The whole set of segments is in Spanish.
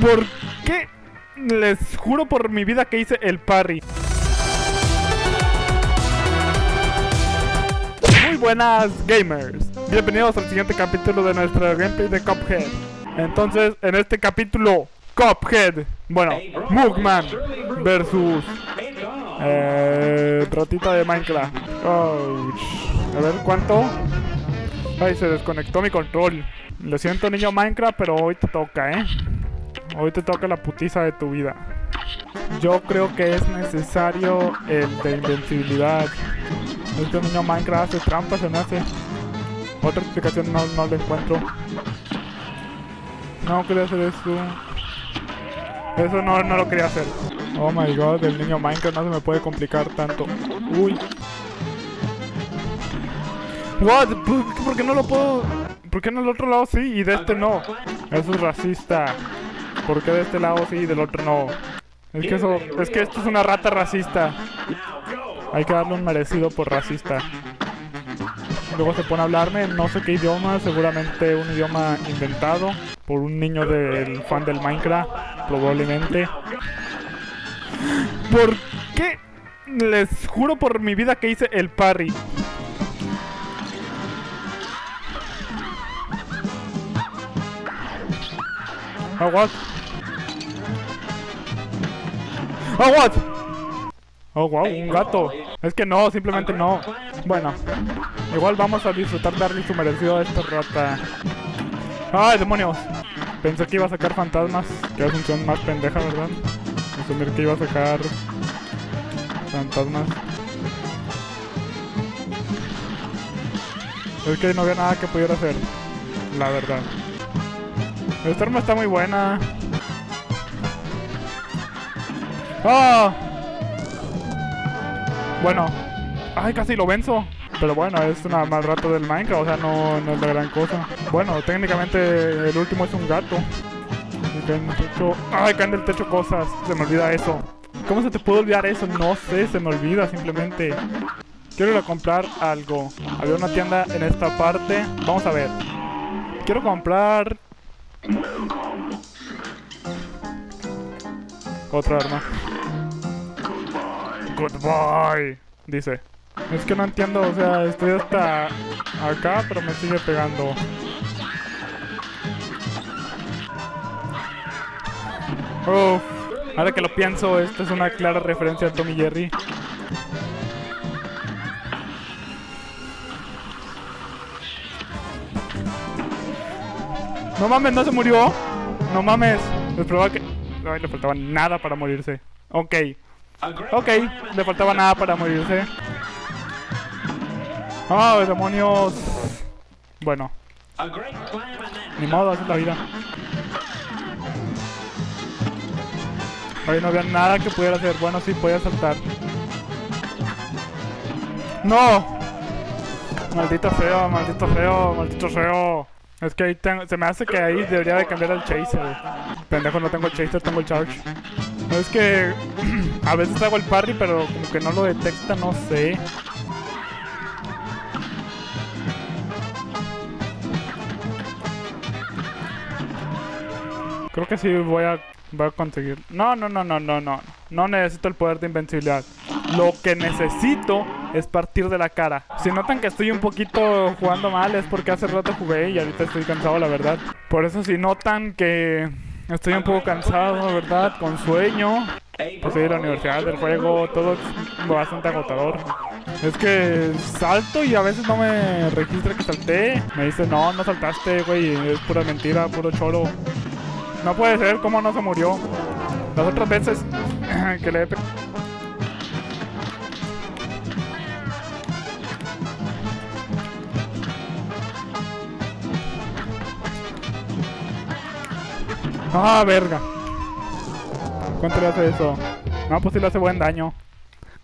¿Por qué? Les juro por mi vida que hice el parry. Muy buenas gamers. Bienvenidos al siguiente capítulo de nuestra gameplay de Cuphead. Entonces, en este capítulo, Cuphead. Bueno, Mugman versus eh, Rotita de Minecraft. A ver cuánto. Ay, se desconectó mi control. Lo siento, niño Minecraft, pero hoy te toca, ¿eh? Hoy te toca la putiza de tu vida. Yo creo que es necesario el de invencibilidad. Este niño Minecraft hace trampa, se me hace. Otra explicación no, no la encuentro. No quería hacer eso. Eso no, no lo quería hacer. Oh my god, el niño Minecraft no se me puede complicar tanto. Uy. What? ¿Por, por qué no lo puedo...? ¿Por qué en el otro lado sí y de este no? Eso es racista. ¿Por qué de este lado sí y del otro no? Es que eso... Es que esto es una rata racista. Hay que darle un merecido por racista. Luego se pone a hablarme en no sé qué idioma, seguramente un idioma inventado por un niño del fan del Minecraft, probablemente. ¿Por qué? Les juro por mi vida que hice el parry. Oh, what? Oh, what? Oh, wow, un gato. Es que no, simplemente no. Bueno, igual vamos a disfrutar darle su merecido a esta rata. ¡Ay, demonios! Pensé que iba a sacar fantasmas. Que es función más pendeja, ¿verdad? Asumir que iba a sacar fantasmas. Es que no había nada que pudiera hacer. La verdad. Esta arma está muy buena. ¡Ah! Bueno. ¡Ay, casi lo venzo! Pero bueno, es una mal rato del Minecraft, o sea, no, no es la gran cosa. Bueno, técnicamente el último es un gato. Y caen del techo... ¡Ay, caen del techo cosas! Se me olvida eso. ¿Cómo se te puede olvidar eso? No sé, se me olvida simplemente. Quiero ir a comprar algo. Había una tienda en esta parte. Vamos a ver. Quiero comprar... Otra arma. Goodbye, dice. Es que no entiendo, o sea, estoy hasta acá, pero me sigue pegando. Uf, ahora que lo pienso, esta es una clara referencia a Tommy Jerry. No mames, no se murió. No mames. Les probaba que... Ay, le faltaba nada para morirse. Ok. Ok, le faltaba nada para morirse. ¡Ah, demonios! Bueno. Ni modo, así la vida. Ahí no había nada que pudiera hacer. Bueno, sí, podía saltar. ¡No! Maldito feo, maldito feo, maldito feo. Es que ahí tengo, se me hace que ahí debería de cambiar el chaser. Pendejo, no tengo el chaser, tengo el charge. Es que a veces hago el parry, pero como que no lo detecta, no sé. Creo que sí voy a, voy a conseguir. No, no, no, no, no, no. No necesito el poder de invencibilidad. Lo que necesito es partir de la cara. Si notan que estoy un poquito jugando mal es porque hace rato jugué y ahorita estoy cansado, la verdad. Por eso si notan que estoy un poco cansado, ¿verdad? Con sueño. Pues a la universidad, del juego, todo es bastante agotador. Es que salto y a veces no me registra que salté. Me dice, no, no saltaste, güey. Es pura mentira, puro choro. No puede ser, ¿cómo no se murió? Las otras veces que le he... Ah, verga. ¿Cuánto le hace eso? No, pues sí le hace buen daño.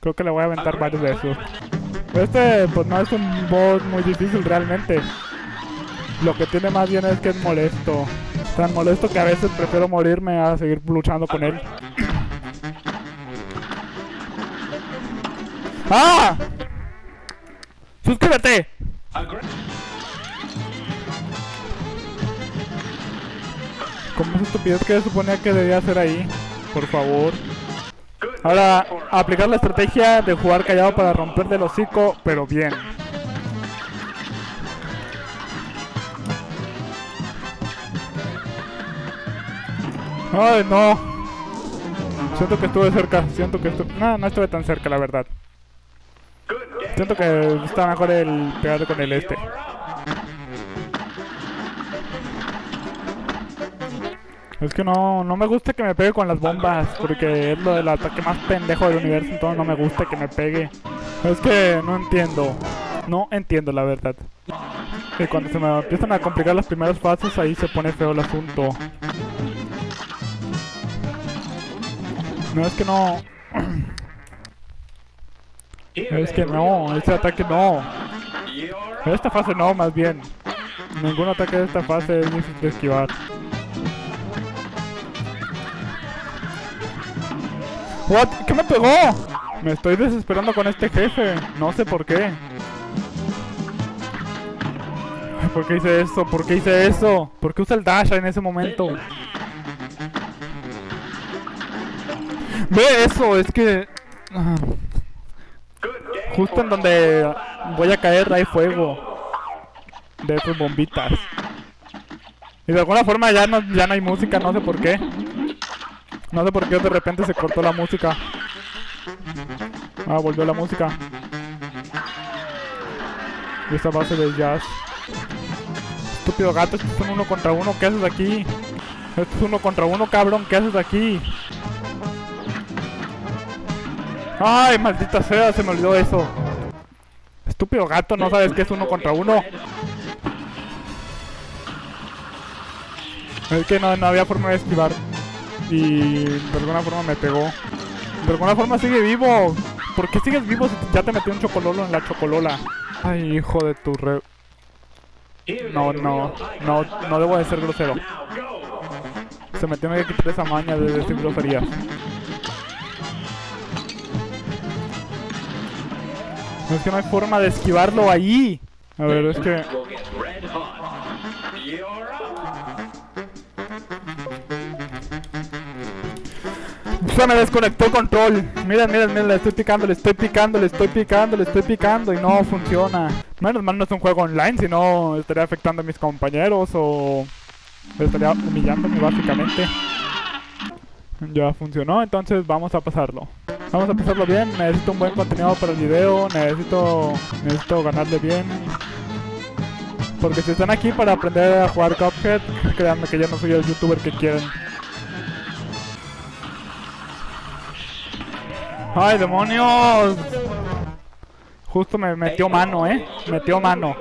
Creo que le voy a aventar varios de esos. Este, pues no es un boss muy difícil realmente. Lo que tiene más bien es que es molesto. Tan molesto que a veces prefiero morirme a seguir luchando con él. ¡Ah! ¡Suscríbete! Estupidez que suponía que debía hacer ahí? Por favor. Ahora, aplicar la estrategia de jugar callado para romper del hocico, pero bien. Ay, no. Siento que estuve cerca. Siento que estuve... No, no estuve tan cerca, la verdad. Siento que está mejor el pegar con el este. Es que no, no me gusta que me pegue con las bombas, porque es lo del ataque más pendejo del universo, entonces no me gusta que me pegue. Es que no entiendo, no entiendo la verdad. Y cuando se me empiezan a complicar las primeras fases, ahí se pone feo el asunto. No, es que no... Es que no, este ataque no. Esta fase no, más bien. Ningún ataque de esta fase es difícil de esquivar. ¿Qué me pegó? Me estoy desesperando con este jefe. No sé por qué. ¿Por qué hice eso? ¿Por qué hice eso? ¿Por qué usa el dash en ese momento? Ve eso, es que... ah, Justo en donde voy a caer hay fuego. De esas bombitas. Y de alguna forma ya no, ya no hay música, no sé por qué. No sé por qué de repente se cortó la música. Ah, volvió la música. Y esta base de jazz. Estúpido gato, esto es un uno contra uno, ¿qué haces aquí? Esto es uno contra uno, cabrón, ¿qué haces aquí? Ay, maldita sea, se me olvidó eso. Estúpido gato, no sabes que es uno contra uno. Es que no, no había forma de esquivar. Y de alguna forma me pegó. De alguna forma sigue vivo. ¿Por qué sigues vivo si ya te metió un chocololo en la chocolola? Ay, hijo de tu re... No, no, no, no debo de ser grosero. Se me tiene que quitar esa maña de decir groserías. Es que no hay forma de esquivarlo ahí. A ver, es que... Se me desconectó el control. Miren, miren, miren, le estoy picando, le estoy picando, le estoy picando, le estoy picando y no funciona. Menos mal no es un juego online, si no estaría afectando a mis compañeros o estaría humillándome básicamente. Ya funcionó, entonces vamos a pasarlo. Vamos a pasarlo bien, necesito un buen contenido para el video, necesito, necesito ganarle bien. Porque si están aquí para aprender a jugar Cuphead, créanme que yo no soy el youtuber que quieren. ¡Ay, demonios! Justo me metió mano, ¿eh? Metió mano.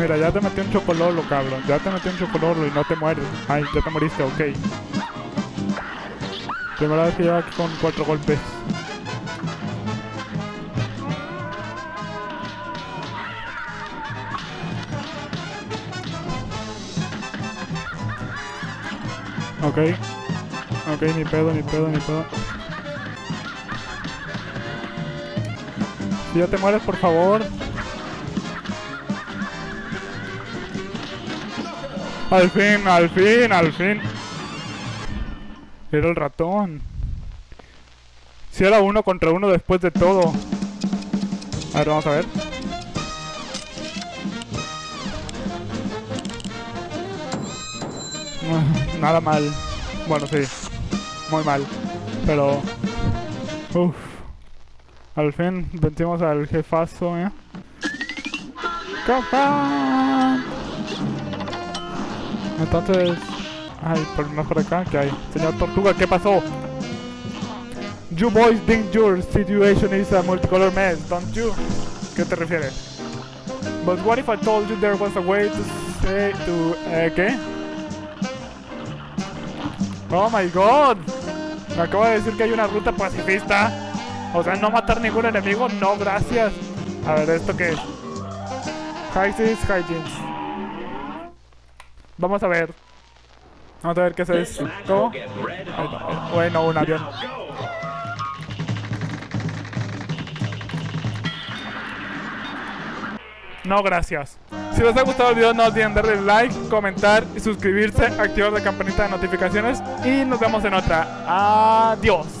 Mira, ya te metí un chocololo, cabrón. Ya te metí un chocololo y no te mueres. Ay, ya te moriste, ok. Primera vez que llevo aquí con cuatro golpes. Ok. Ok, ni pedo, ni pedo, ni pedo. Si ya te mueres, por favor. Al fin, al fin, al fin. Era el ratón. Si era uno contra uno después de todo. A ver, vamos a ver. Nada mal. Bueno, sí. Muy mal. Pero... Uff. Al fin vencimos al jefazo, ¿eh? Entonces... Ay, por más por acá, ¿qué hay? Señor Tortuga, ¿qué pasó? You boys think your situation is a multicolor mess, don't you? ¿Qué te refieres? But what if I told you there was a way to say to... Eh, ¿Qué? Oh my god. Me acabo de decir que hay una ruta pacifista. O sea, no matar ningún enemigo, no gracias. A ver, ¿esto qué es? Hysis, Hygiens. Vamos a ver. Vamos a ver qué es esto. Bueno, un avión. No gracias. Si les ha gustado el video no olviden darle like, comentar y suscribirse, activar la campanita de notificaciones y nos vemos en otra. Adiós.